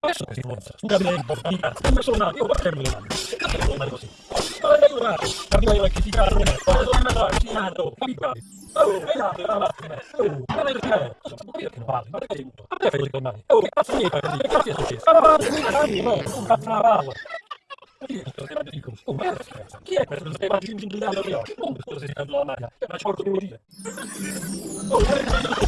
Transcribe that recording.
Adesso questa influenza, un gabinetto, di cazzo, un personaggio, io guardo le mani, che cazzo devo fare così? Ma non è aiutato, arriva io a criticare, non è, ma devo andare, vicinato, capito? Oh, e là, la macchina, oh, ma non è che è, non so perché non parli, ma perché sei tutto? Ma perché fai così me? Oh, che cazzo è, che cazzo è successo? Ma va, ma non cazzo la palla. Chi è questo che stai mangiando in di oggi? Non scusa se ti la maglia, ma ci porto devo dire. Oh,